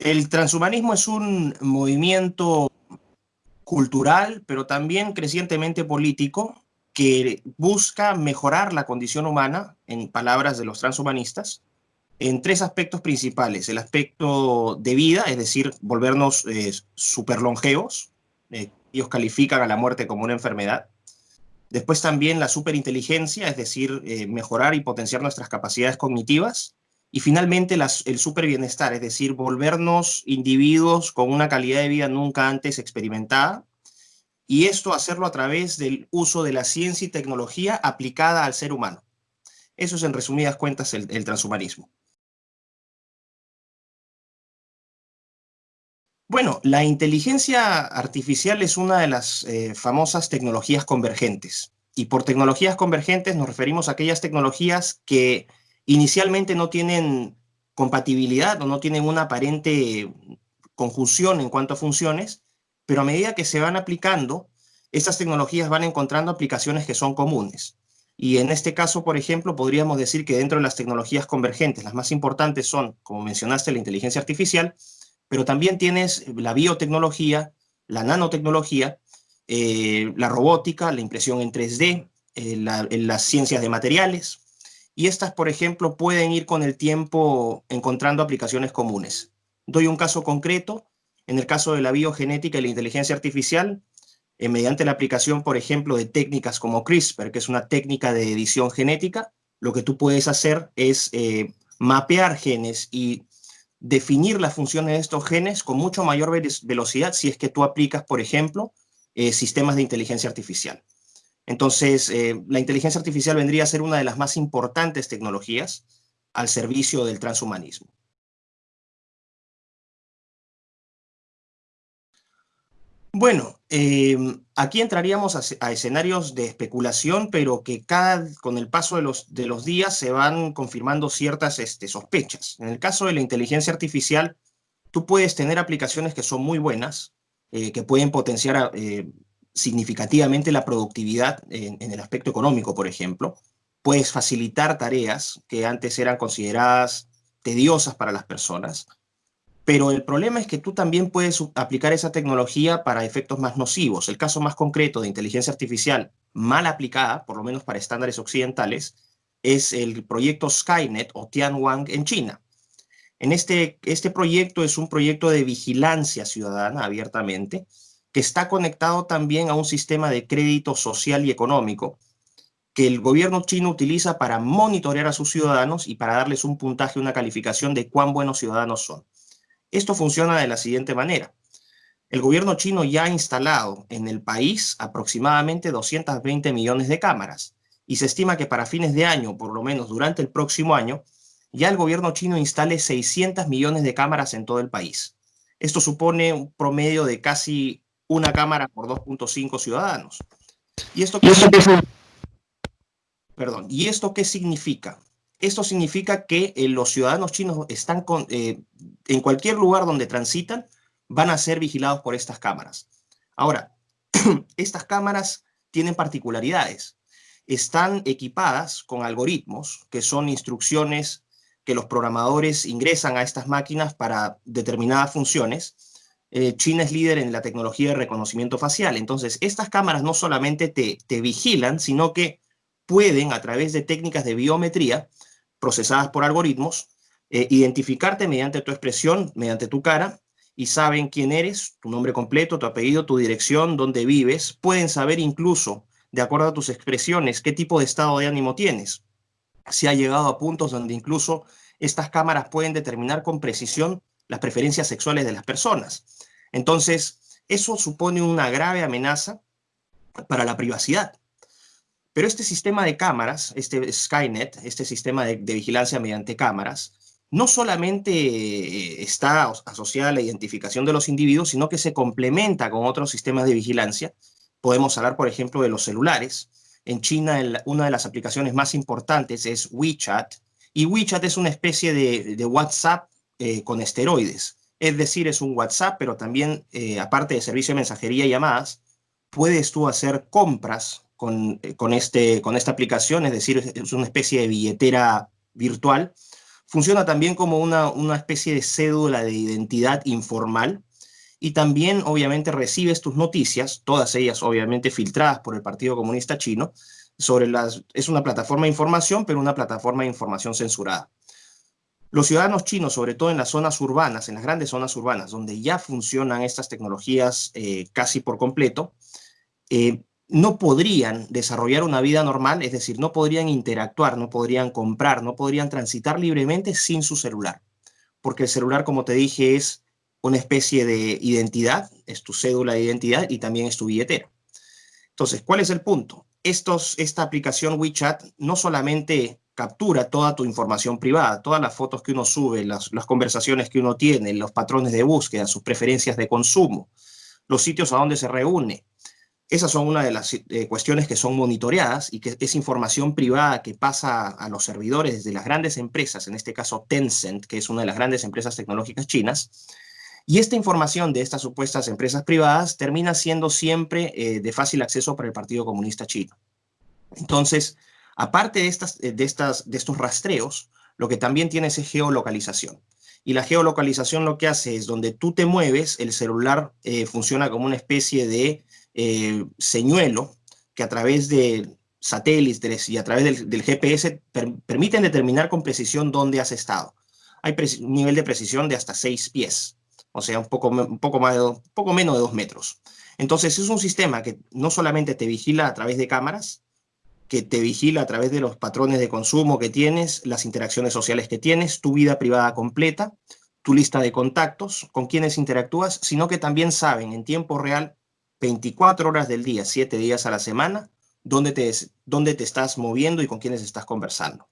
El transhumanismo es un movimiento cultural, pero también crecientemente político, que busca mejorar la condición humana, en palabras de los transhumanistas, en tres aspectos principales. El aspecto de vida, es decir, volvernos eh, superlongevos. Eh, ellos califican a la muerte como una enfermedad. Después también la superinteligencia, es decir, eh, mejorar y potenciar nuestras capacidades cognitivas. Y finalmente el superbienestar, es decir, volvernos individuos con una calidad de vida nunca antes experimentada. Y esto hacerlo a través del uso de la ciencia y tecnología aplicada al ser humano. Eso es en resumidas cuentas el, transhumanismo. Bueno, la inteligencia artificial es una de las eh, famosas tecnologías convergentes. Y por tecnologías convergentes nos referimos a aquellas tecnologías que inicialmente no tienen compatibilidad o no tienen una aparente conjunción en cuanto a funciones, pero a medida que se van aplicando, estas tecnologías van encontrando aplicaciones que son comunes. Y en este caso, por ejemplo, podríamos decir que dentro de las tecnologías convergentes, las más importantes son, como mencionaste, la inteligencia artificial, pero también tienes la biotecnología, la nanotecnología, eh, la robótica, la impresión en 3D, eh, las ciencias de materiales, y estas, por ejemplo, pueden ir con el tiempo encontrando aplicaciones comunes. Doy un caso concreto. En el caso de la biogenética y la inteligencia artificial, eh, mediante la aplicación, por ejemplo, de técnicas como CRISPR, que es una técnica de edición genética, lo que tú puedes hacer es eh, mapear genes y definir las funciones de estos genes con mucho mayor velocidad si es que tú aplicas, por ejemplo, eh, sistemas de inteligencia artificial. Entonces, eh, la inteligencia artificial vendría a ser una de las más importantes tecnologías al servicio del transhumanismo. Bueno, em, aquí entraríamos a, escenarios de especulación, pero que con el paso de los, días se van confirmando ciertas este, sospechas. En el caso de la inteligencia artificial, tú puedes tener aplicaciones que son muy buenas, eh, que pueden potenciar eh, significativamente la productividad en, el aspecto económico, por ejemplo. Puedes facilitar tareas que antes eran consideradas tediosas para las personas, pero el problema es que tú también puedes aplicar esa tecnología para efectos más nocivos. El caso más concreto de inteligencia artificial mal aplicada, por lo menos para estándares occidentales, es el proyecto Skynet o Tianwang en China. En este, este proyecto es un proyecto de vigilancia ciudadana abiertamente, que está conectado también a un sistema de crédito social y económico que el gobierno chino utiliza para monitorear a sus ciudadanos y para darles un puntaje, una calificación de cuán buenos ciudadanos son. Esto funciona de la siguiente manera. El gobierno chino ya ha instalado en el país aproximadamente 220 millones de cámaras y se estima que para fines de año, por lo menos durante el próximo año, ya el gobierno chino instale 600 millones de cámaras en todo el país. Esto supone un promedio de casi una cámara por 2.5 ciudadanos. ¿Y esto, qué Perdón, ¿y esto qué significa? Esto significa que eh, los ciudadanos chinos están con, eh, en cualquier lugar donde transitan, van a ser vigilados por estas cámaras. Ahora, estas cámaras tienen particularidades. Están equipadas con algoritmos, que son instrucciones que los programadores ingresan a estas máquinas para determinadas funciones, eh, China es líder en la tecnología de reconocimiento facial. Entonces, estas cámaras no solamente te, te vigilan, sino que pueden, a través de técnicas de biometría procesadas por algoritmos, eh, identificarte mediante tu expresión, mediante tu cara, y saben quién eres, tu nombre completo, tu apellido, tu dirección, dónde vives. Pueden saber incluso, de acuerdo a tus expresiones, qué tipo de estado de ánimo tienes. Se ha llegado a puntos donde incluso estas cámaras pueden determinar con precisión las preferencias sexuales de las personas. Entonces, eso supone una grave amenaza para la privacidad. Pero este sistema de cámaras, este Skynet, este sistema de, vigilancia mediante cámaras, no solamente eh, está asociada a la identificación de los individuos, sino que se complementa con otros sistemas de vigilancia. Podemos hablar, por ejemplo, de los celulares. En China, una de las aplicaciones más importantes es WeChat, y WeChat es una especie de WhatsApp eh, con esteroides. Es decir, es un WhatsApp, pero también, eh, aparte de servicio de mensajería y llamadas, puedes tú hacer compras con, eh, con, este, con esta aplicación, es decir, es una especie de billetera virtual. Funciona también como una, una especie de cédula de identidad informal y también obviamente recibes tus noticias, todas ellas obviamente filtradas por el Partido Comunista Chino, sobre las, es una plataforma de información, pero una plataforma de información censurada. Los ciudadanos chinos, sobre todo en las zonas urbanas, en las grandes zonas urbanas, donde ya funcionan estas tecnologías eh, casi por completo, eh, no podrían desarrollar una vida normal, es decir, no podrían interactuar, no podrían comprar, no podrían transitar libremente sin su celular. Porque el celular, como te dije, es una especie de identidad, es tu cédula de identidad y también es tu billetera. Entonces, ¿cuál es el punto? Esta aplicación WeChat no solamente captura toda tu información privada, todas las fotos que uno sube, las conversaciones que uno tiene, los patrones de búsqueda, sus preferencias de consumo, los sitios a donde se reúne. Esas son una de las eh, cuestiones que son monitoreadas y que es información privada que pasa a los servidores de las grandes empresas, en este caso Tencent, que es una de las grandes empresas tecnológicas chinas, y esta información de estas supuestas empresas privadas termina siendo siempre eh, de fácil acceso para el Partido Comunista Chino. Entonces, aparte de, estas, de, estas, de estos rastreos, lo que también tienes es geolocalización. Y la geolocalización lo que hace es donde tú te mueves, el celular eh, funciona como una especie de eh, señuelo que a través de satélites y a través del, GPS permiten determinar con precisión dónde has estado. Hay un nivel de precisión de hasta 6 pies o sea, un poco, poco, menos de dos metros. Entonces es un sistema que no solamente te vigila a través de cámaras, que te vigila a través de los patrones de consumo que tienes, las interacciones sociales que tienes, tu vida privada completa, tu lista de contactos, con quienes interactúas, sino que también saben en tiempo real, 24 horas del día, 7 días a la semana, dónde te, dónde te estás moviendo y con quiénes estás conversando.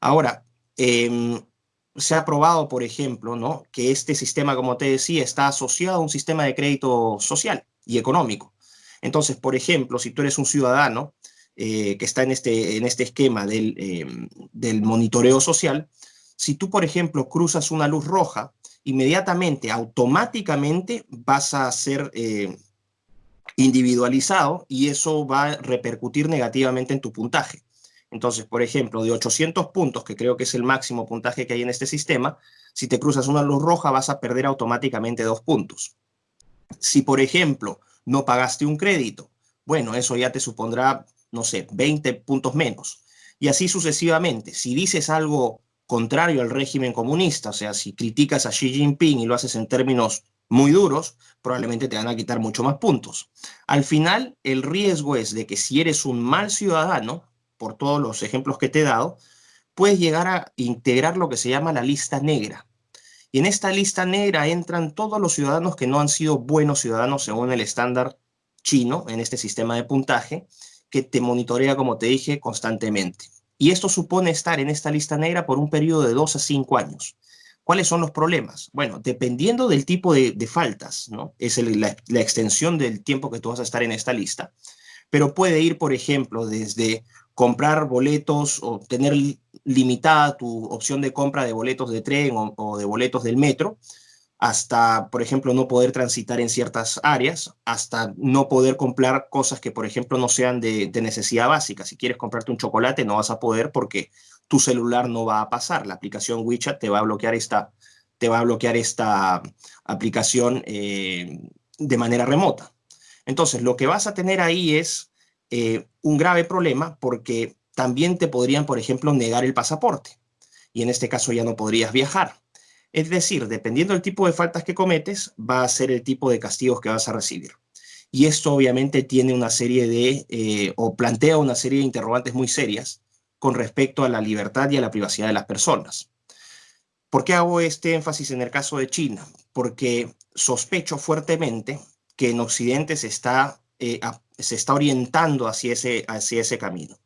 Ahora, eh, se ha probado, por ejemplo, ¿no? que este sistema, como te decía, está asociado a un sistema de crédito social y económico. Entonces, por ejemplo, si tú eres un ciudadano eh, que está en este, en este esquema del, em, del monitoreo social, si tú, por ejemplo, cruzas una luz roja, inmediatamente, automáticamente vas a ser individualizado y eso va a repercutir negativamente en tu puntaje. Entonces, por ejemplo, de 800 puntos, que creo que es el máximo puntaje que hay en este sistema, si te cruzas una luz roja vas a perder automáticamente dos puntos. Si, por ejemplo, no pagaste un crédito, bueno, eso ya te supondrá, no sé, 20 puntos menos. Y así sucesivamente. Si dices algo contrario al régimen comunista, o sea, si criticas a Xi Jinping y lo haces en términos muy duros, probablemente te van a quitar mucho más puntos. Al final, el riesgo es de que si eres un mal ciudadano, por todos los ejemplos que te he dado, puedes llegar a integrar lo que se llama la lista negra. Y en esta lista negra entran todos los ciudadanos que no han sido buenos ciudadanos según el estándar chino, en este sistema de puntaje, que te monitorea, como te dije, constantemente. Y esto supone estar en esta lista negra por un periodo de dos a cinco años. ¿Cuáles son los problemas? Bueno, dependiendo del tipo de, faltas, ¿no? Es la, extensión del tiempo que tú vas a estar en esta lista, pero puede ir, por ejemplo, desde comprar boletos o tener limitada tu opción de compra de boletos de tren o, de boletos del metro, hasta, por ejemplo, no poder transitar en ciertas áreas, hasta no poder comprar cosas que, por ejemplo, no sean de, necesidad básica. Si quieres comprarte un chocolate, no vas a poder porque tu celular no va a pasar. La aplicación WeChat te va a bloquear esta, te va a bloquear esta aplicación eh, de manera remota. Entonces, lo que vas a tener ahí es eh, un grave problema porque también te podrían, por ejemplo, negar el pasaporte y en este caso ya no podrías viajar. Es decir, dependiendo del tipo de faltas que cometes, va a ser el tipo de castigos que vas a recibir. Y esto obviamente tiene una serie de, eh, o plantea una serie de interrogantes muy serias con respecto a la libertad y a la privacidad de las personas. ¿Por qué hago este énfasis en el caso de China? Porque sospecho fuertemente que en Occidente se está eh, se está orientando hacia ese, hacia ese camino.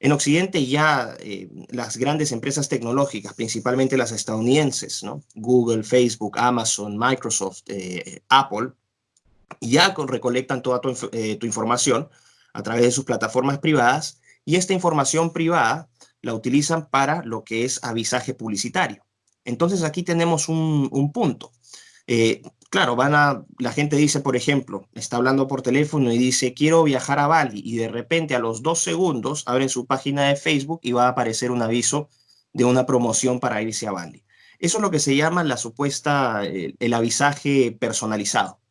En Occidente ya eh, las grandes empresas tecnológicas, principalmente las estadounidenses. Google, Facebook, Amazon, Microsoft, eh, Apple, ya recolectan toda tu, información a través de sus plataformas privadas y esta información privada la utilizan para lo que es avisaje publicitario. Entonces aquí tenemos un, un punto claro, van a, la gente dice, por ejemplo, está hablando por teléfono y dice, quiero viajar a Bali, y de repente a los dos segundos abren su página de Facebook y va a aparecer un aviso de una promoción para irse a Bali. Eso es lo que se llama la supuesta, el, el avisaje personalizado.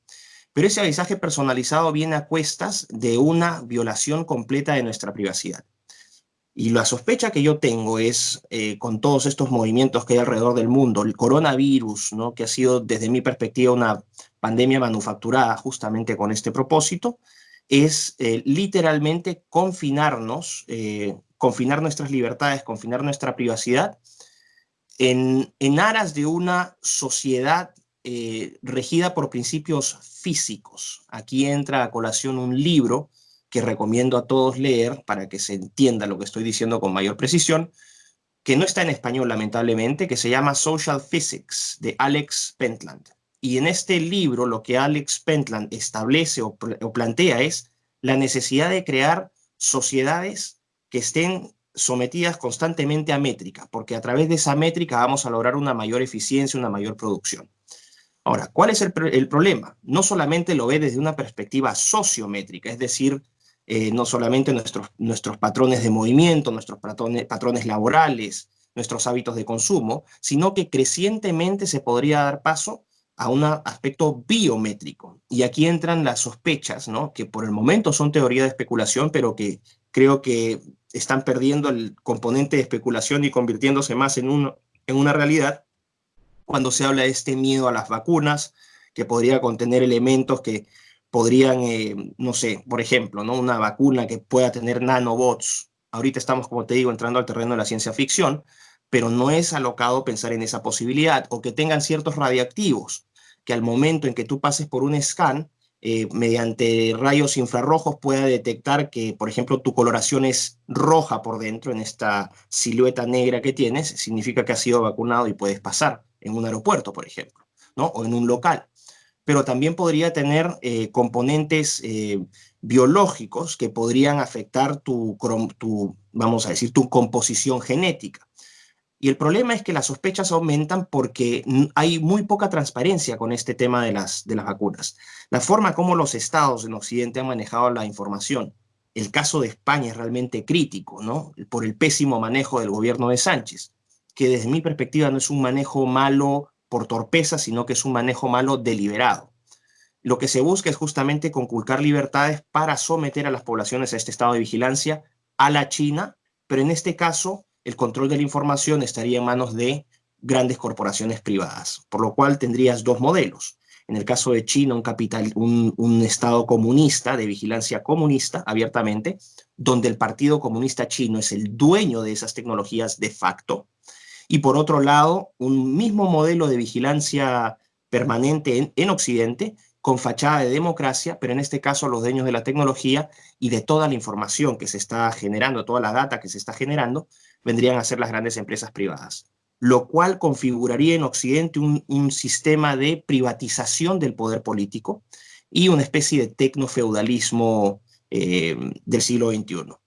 Pero ese avisaje personalizado viene a cuestas de una violación completa de nuestra privacidad. Y la sospecha que yo tengo es, eh, con todos estos movimientos que hay alrededor del mundo, el coronavirus, ¿no? que ha sido desde mi perspectiva una pandemia manufacturada justamente con este propósito, es eh, literalmente confinarnos, eh, confinar nuestras libertades, confinar nuestra privacidad en, en aras de una sociedad regida por principios físicos. Aquí entra a colación un libro que recomiendo a todos leer para que se entienda lo que estoy diciendo con mayor precisión, que no está en español lamentablemente, que se llama Social Physics de Alex Pentland. Y en este libro lo que Alex Pentland establece o, o plantea es la necesidad de crear sociedades que estén sometidas constantemente a métrica, porque a través de esa métrica vamos a lograr una mayor eficiencia, una mayor producción. Ahora, ¿cuál es el, problema? No solamente lo ve desde una perspectiva sociométrica, es decir, eh, no solamente nuestros, nuestros patrones de movimiento, nuestros patrones, patrones laborales, nuestros hábitos de consumo, sino que crecientemente se podría dar paso a un aspecto biométrico. Y aquí entran las sospechas, ¿no? que por el momento son teoría de especulación, pero que creo que están perdiendo el componente de especulación y convirtiéndose más en, un, en una realidad cuando se habla de este miedo a las vacunas, que podría contener elementos que podrían, eh, no sé, por ejemplo, ¿no? una vacuna que pueda tener nanobots. Ahorita estamos, como te digo, entrando al terreno de la ciencia ficción, pero no es alocado pensar en esa posibilidad, o que tengan ciertos radiactivos, que al momento en que tú pases por un scan, eh, mediante rayos infrarrojos pueda detectar que, por ejemplo, tu coloración es roja por dentro, en esta silueta negra que tienes, significa que has sido vacunado y puedes pasar en un aeropuerto, por ejemplo, ¿no? o en un local pero también podría tener eh, componentes eh, biológicos que podrían afectar tu, tu, vamos a decir, tu composición genética. Y el problema es que las sospechas aumentan porque hay muy poca transparencia con este tema de las, de las vacunas. La forma como los estados en Occidente han manejado la información, el caso de España es realmente crítico, ¿no? Por el pésimo manejo del gobierno de Sánchez, que desde mi perspectiva no es un manejo malo por torpeza, sino que es un manejo malo deliberado. Lo que se busca es justamente conculcar libertades para someter a las poblaciones a este estado de vigilancia a la China, pero en este caso el control de la información estaría en manos de grandes corporaciones privadas, por lo cual tendrías dos modelos. En el caso de China, un, capital, un, estado comunista, de vigilancia comunista, abiertamente, donde el Partido Comunista Chino es el dueño de esas tecnologías de facto, y por otro lado, un mismo modelo de vigilancia permanente en, Occidente, con fachada de democracia, pero en este caso los dueños de la tecnología y de toda la información que se está generando, toda la data que se está generando, vendrían a ser las grandes empresas privadas, lo cual configuraría en Occidente un, sistema de privatización del poder político y una especie de tecnofeudalismo eh, del siglo XXI.